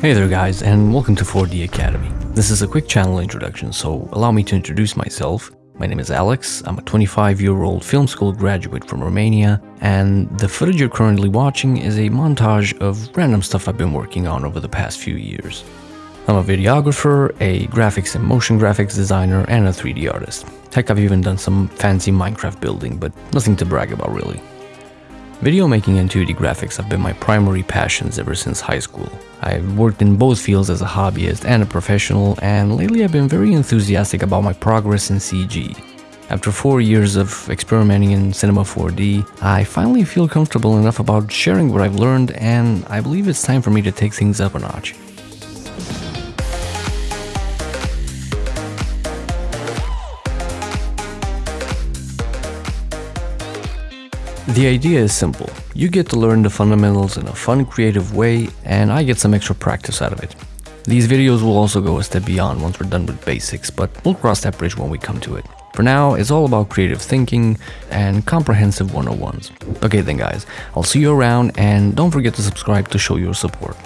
Hey there guys and welcome to 4D Academy. This is a quick channel introduction so allow me to introduce myself. My name is Alex, I'm a 25 year old film school graduate from Romania and the footage you're currently watching is a montage of random stuff I've been working on over the past few years. I'm a videographer, a graphics and motion graphics designer and a 3D artist. Heck I've even done some fancy Minecraft building but nothing to brag about really. Video making and 2D graphics have been my primary passions ever since high school. I've worked in both fields as a hobbyist and a professional, and lately I've been very enthusiastic about my progress in CG. After 4 years of experimenting in Cinema 4D, I finally feel comfortable enough about sharing what I've learned and I believe it's time for me to take things up a notch. The idea is simple. You get to learn the fundamentals in a fun, creative way, and I get some extra practice out of it. These videos will also go a step beyond once we're done with basics, but we'll cross that bridge when we come to it. For now, it's all about creative thinking and comprehensive 101s. Okay then guys, I'll see you around and don't forget to subscribe to show your support.